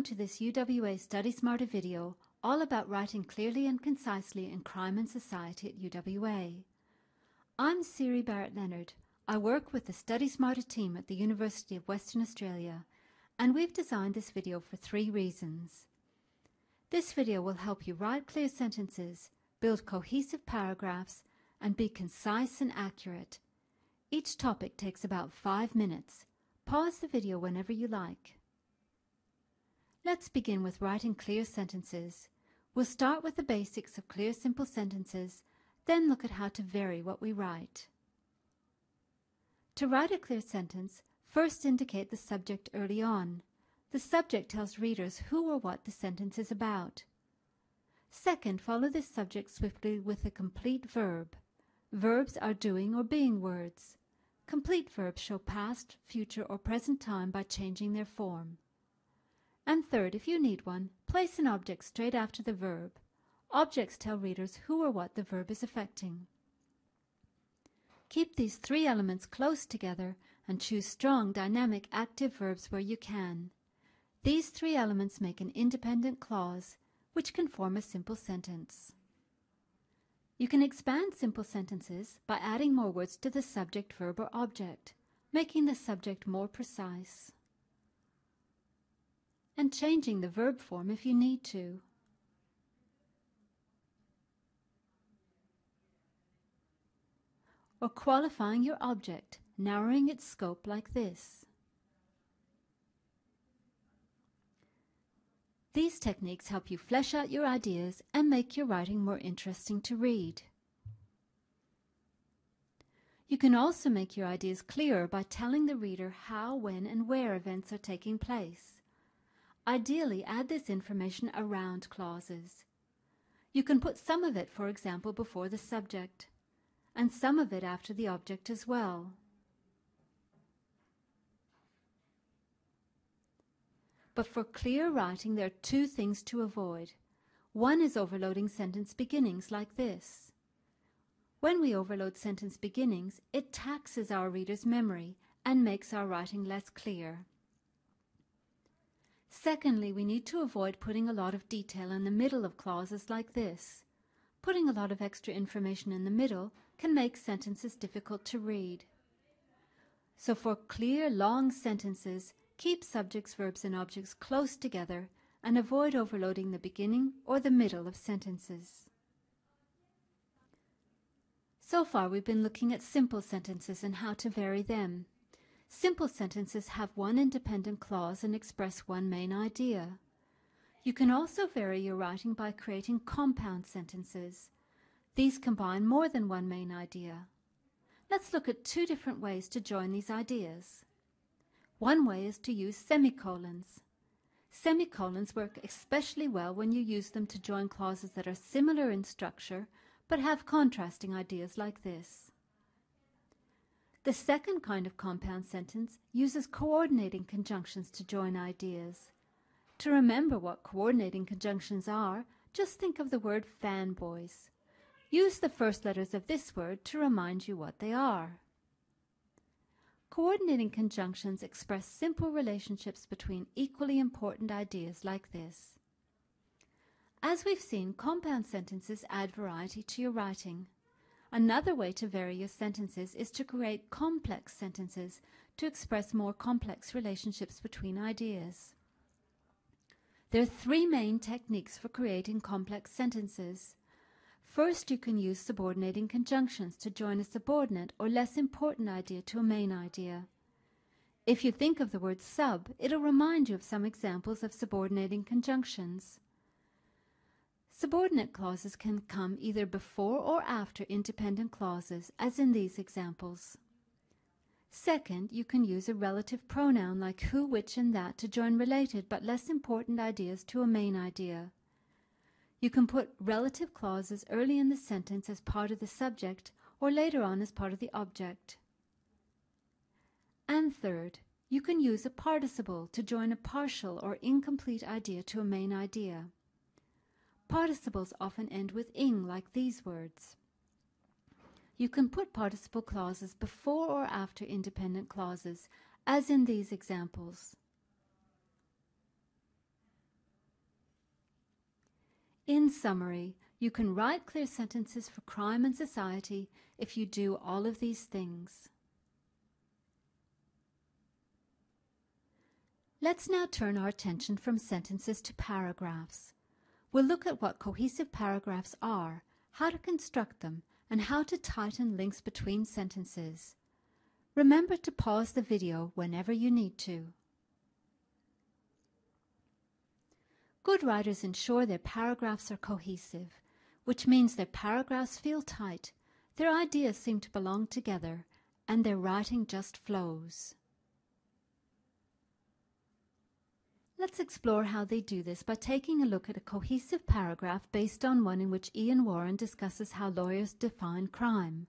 Welcome to this UWA Study Smarter video all about writing clearly and concisely in crime and society at UWA. I'm Siri Barrett Lennard. I work with the Study Smarter team at the University of Western Australia and we've designed this video for three reasons. This video will help you write clear sentences, build cohesive paragraphs, and be concise and accurate. Each topic takes about five minutes. Pause the video whenever you like. Let's begin with writing clear sentences. We'll start with the basics of clear simple sentences, then look at how to vary what we write. To write a clear sentence, first indicate the subject early on. The subject tells readers who or what the sentence is about. Second, follow this subject swiftly with a complete verb. Verbs are doing or being words. Complete verbs show past, future, or present time by changing their form. And third, if you need one, place an object straight after the verb. Objects tell readers who or what the verb is affecting. Keep these three elements close together and choose strong, dynamic, active verbs where you can. These three elements make an independent clause, which can form a simple sentence. You can expand simple sentences by adding more words to the subject, verb, or object, making the subject more precise and changing the verb form if you need to. Or qualifying your object, narrowing its scope like this. These techniques help you flesh out your ideas and make your writing more interesting to read. You can also make your ideas clearer by telling the reader how, when, and where events are taking place. Ideally, add this information around clauses. You can put some of it, for example, before the subject, and some of it after the object as well. But for clear writing, there are two things to avoid. One is overloading sentence beginnings like this. When we overload sentence beginnings, it taxes our reader's memory and makes our writing less clear. Secondly, we need to avoid putting a lot of detail in the middle of clauses like this. Putting a lot of extra information in the middle can make sentences difficult to read. So for clear, long sentences, keep subjects, verbs, and objects close together and avoid overloading the beginning or the middle of sentences. So far, we've been looking at simple sentences and how to vary them. Simple sentences have one independent clause and express one main idea. You can also vary your writing by creating compound sentences. These combine more than one main idea. Let's look at two different ways to join these ideas. One way is to use semicolons. Semicolons work especially well when you use them to join clauses that are similar in structure but have contrasting ideas like this. The second kind of compound sentence uses coordinating conjunctions to join ideas. To remember what coordinating conjunctions are, just think of the word fanboys. Use the first letters of this word to remind you what they are. Coordinating conjunctions express simple relationships between equally important ideas like this. As we've seen, compound sentences add variety to your writing. Another way to vary your sentences is to create complex sentences to express more complex relationships between ideas. There are three main techniques for creating complex sentences. First, you can use subordinating conjunctions to join a subordinate or less important idea to a main idea. If you think of the word sub, it'll remind you of some examples of subordinating conjunctions. Subordinate clauses can come either before or after independent clauses, as in these examples. Second, you can use a relative pronoun like who, which, and that to join related but less important ideas to a main idea. You can put relative clauses early in the sentence as part of the subject or later on as part of the object. And third, you can use a participle to join a partial or incomplete idea to a main idea. Participles often end with ing, like these words. You can put participle clauses before or after independent clauses, as in these examples. In summary, you can write clear sentences for crime and society if you do all of these things. Let's now turn our attention from sentences to paragraphs. We'll look at what cohesive paragraphs are, how to construct them, and how to tighten links between sentences. Remember to pause the video whenever you need to. Good writers ensure their paragraphs are cohesive, which means their paragraphs feel tight, their ideas seem to belong together, and their writing just flows. Let's explore how they do this by taking a look at a cohesive paragraph based on one in which Ian Warren discusses how lawyers define crime.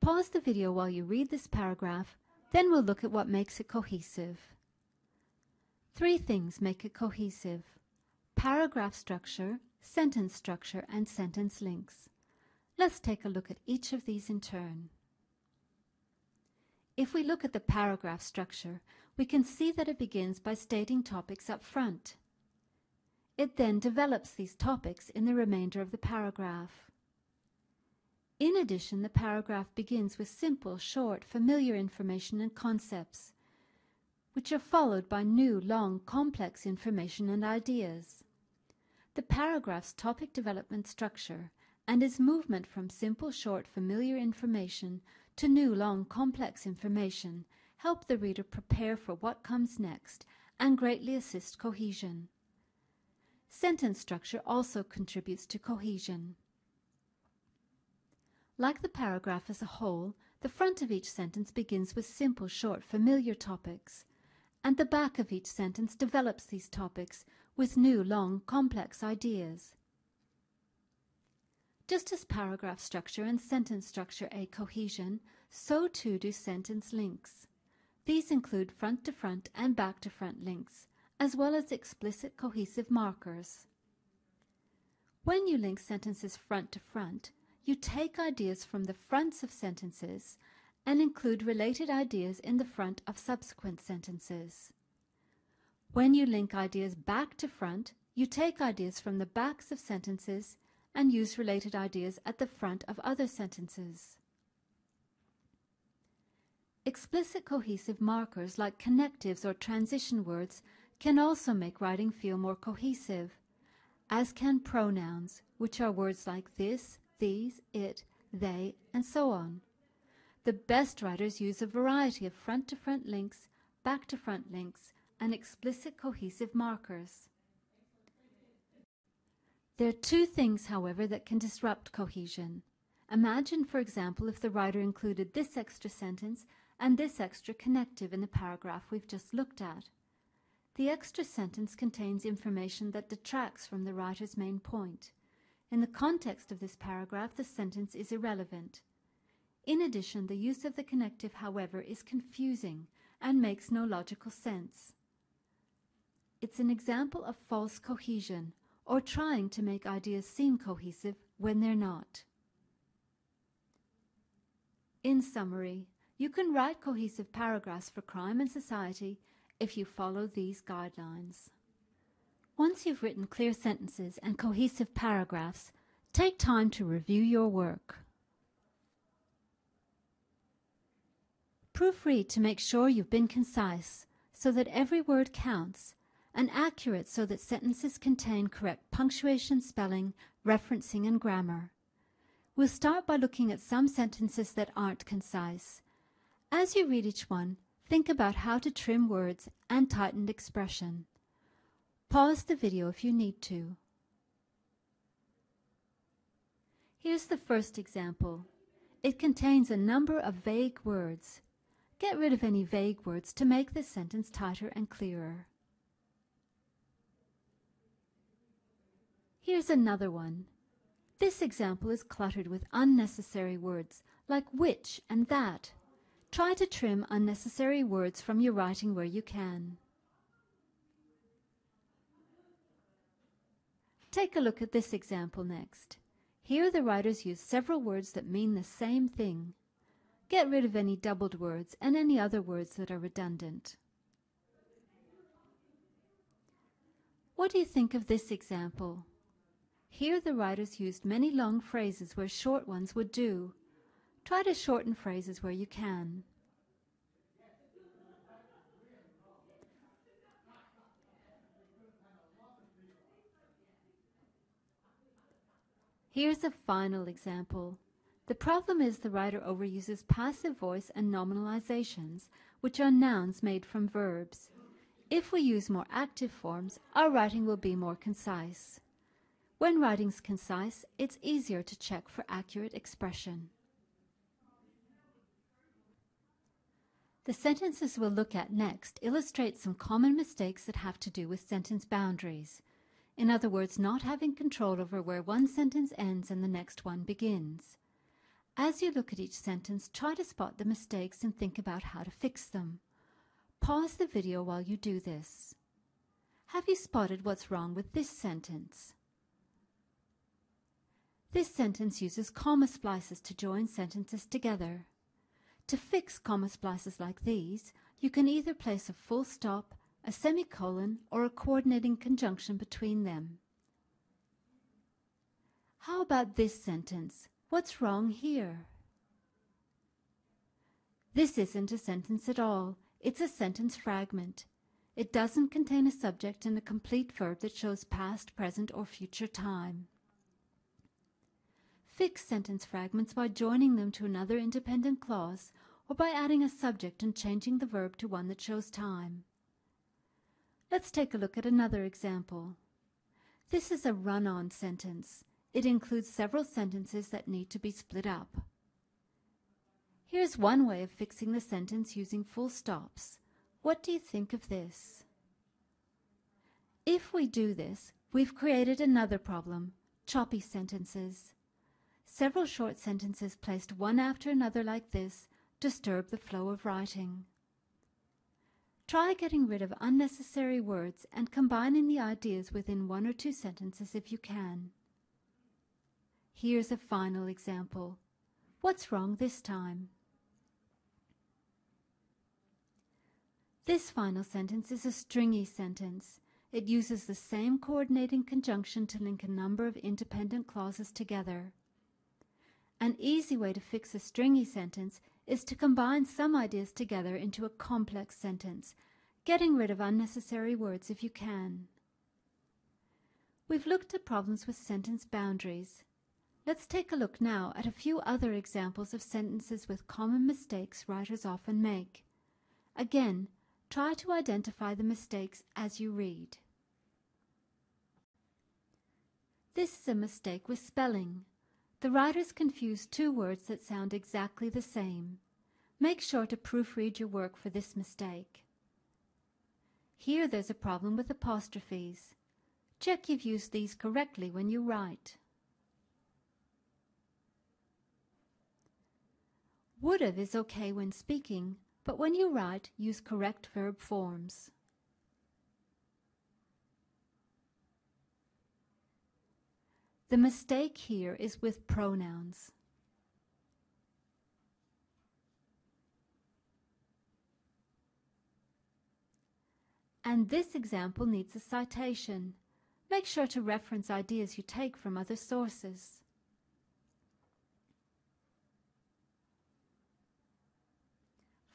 Pause the video while you read this paragraph, then we'll look at what makes it cohesive. Three things make it cohesive. Paragraph structure, sentence structure, and sentence links. Let's take a look at each of these in turn. If we look at the paragraph structure, we can see that it begins by stating topics up front. It then develops these topics in the remainder of the paragraph. In addition, the paragraph begins with simple, short, familiar information and concepts, which are followed by new, long, complex information and ideas. The paragraph's topic development structure and its movement from simple, short, familiar information to new, long, complex information help the reader prepare for what comes next and greatly assist cohesion. Sentence structure also contributes to cohesion. Like the paragraph as a whole, the front of each sentence begins with simple, short, familiar topics, and the back of each sentence develops these topics with new, long, complex ideas. Just as paragraph structure and sentence structure aid cohesion, so too do sentence links. These include front-to-front -front and back-to-front links, as well as explicit cohesive markers. When you link sentences front to front, you take ideas from the fronts of sentences and include related ideas in the front of subsequent sentences. When you link ideas back to front, you take ideas from the backs of sentences and use related ideas at the front of other sentences. Explicit cohesive markers like connectives or transition words can also make writing feel more cohesive, as can pronouns, which are words like this, these, it, they, and so on. The best writers use a variety of front-to-front -front links, back-to-front links, and explicit cohesive markers. There are two things, however, that can disrupt cohesion. Imagine, for example, if the writer included this extra sentence and this extra connective in the paragraph we've just looked at. The extra sentence contains information that detracts from the writer's main point. In the context of this paragraph, the sentence is irrelevant. In addition, the use of the connective, however, is confusing and makes no logical sense. It's an example of false cohesion, or trying to make ideas seem cohesive when they're not. In summary, you can write cohesive paragraphs for crime and society if you follow these guidelines. Once you've written clear sentences and cohesive paragraphs, take time to review your work. Proofread to make sure you've been concise so that every word counts and accurate so that sentences contain correct punctuation, spelling, referencing, and grammar. We'll start by looking at some sentences that aren't concise. As you read each one, think about how to trim words and tighten expression. Pause the video if you need to. Here's the first example. It contains a number of vague words. Get rid of any vague words to make this sentence tighter and clearer. Here's another one. This example is cluttered with unnecessary words like which and that. Try to trim unnecessary words from your writing where you can. Take a look at this example next. Here the writers use several words that mean the same thing. Get rid of any doubled words and any other words that are redundant. What do you think of this example? Here the writers used many long phrases where short ones would do. Try to shorten phrases where you can. Here's a final example. The problem is the writer overuses passive voice and nominalizations, which are nouns made from verbs. If we use more active forms, our writing will be more concise. When writing's concise, it's easier to check for accurate expression. The sentences we'll look at next illustrate some common mistakes that have to do with sentence boundaries. In other words, not having control over where one sentence ends and the next one begins. As you look at each sentence, try to spot the mistakes and think about how to fix them. Pause the video while you do this. Have you spotted what's wrong with this sentence? This sentence uses comma splices to join sentences together. To fix comma splices like these, you can either place a full stop, a semicolon, or a coordinating conjunction between them. How about this sentence? What's wrong here? This isn't a sentence at all. It's a sentence fragment. It doesn't contain a subject and a complete verb that shows past, present, or future time. Fix sentence fragments by joining them to another independent clause or by adding a subject and changing the verb to one that shows time. Let's take a look at another example. This is a run-on sentence. It includes several sentences that need to be split up. Here's one way of fixing the sentence using full stops. What do you think of this? If we do this, we've created another problem, choppy sentences. Several short sentences placed one after another like this disturb the flow of writing. Try getting rid of unnecessary words and combining the ideas within one or two sentences if you can. Here's a final example. What's wrong this time? This final sentence is a stringy sentence. It uses the same coordinating conjunction to link a number of independent clauses together. An easy way to fix a stringy sentence is to combine some ideas together into a complex sentence, getting rid of unnecessary words if you can. We've looked at problems with sentence boundaries. Let's take a look now at a few other examples of sentences with common mistakes writers often make. Again, try to identify the mistakes as you read. This is a mistake with spelling. The writers confuse two words that sound exactly the same. Make sure to proofread your work for this mistake. Here there's a problem with apostrophes. Check you've used these correctly when you write. Would've is okay when speaking, but when you write, use correct verb forms. The mistake here is with pronouns. And this example needs a citation. Make sure to reference ideas you take from other sources.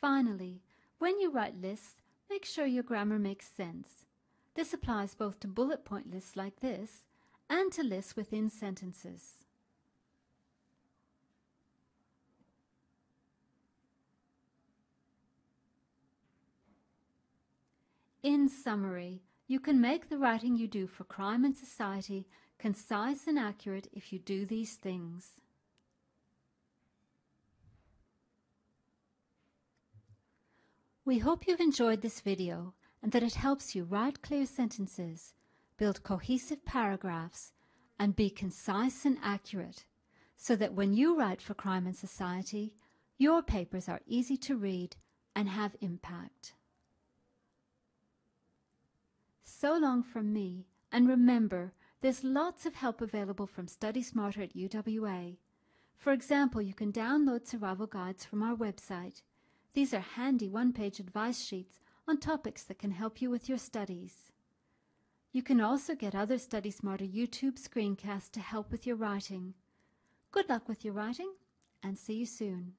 Finally, when you write lists, make sure your grammar makes sense. This applies both to bullet point lists like this and to lists within sentences. In summary, you can make the writing you do for crime and society concise and accurate if you do these things. We hope you've enjoyed this video and that it helps you write clear sentences build cohesive paragraphs, and be concise and accurate so that when you write for crime and society, your papers are easy to read and have impact. So long from me, and remember, there's lots of help available from Study Smarter at UWA. For example, you can download survival guides from our website. These are handy one-page advice sheets on topics that can help you with your studies. You can also get other Study Smarter YouTube screencasts to help with your writing. Good luck with your writing and see you soon.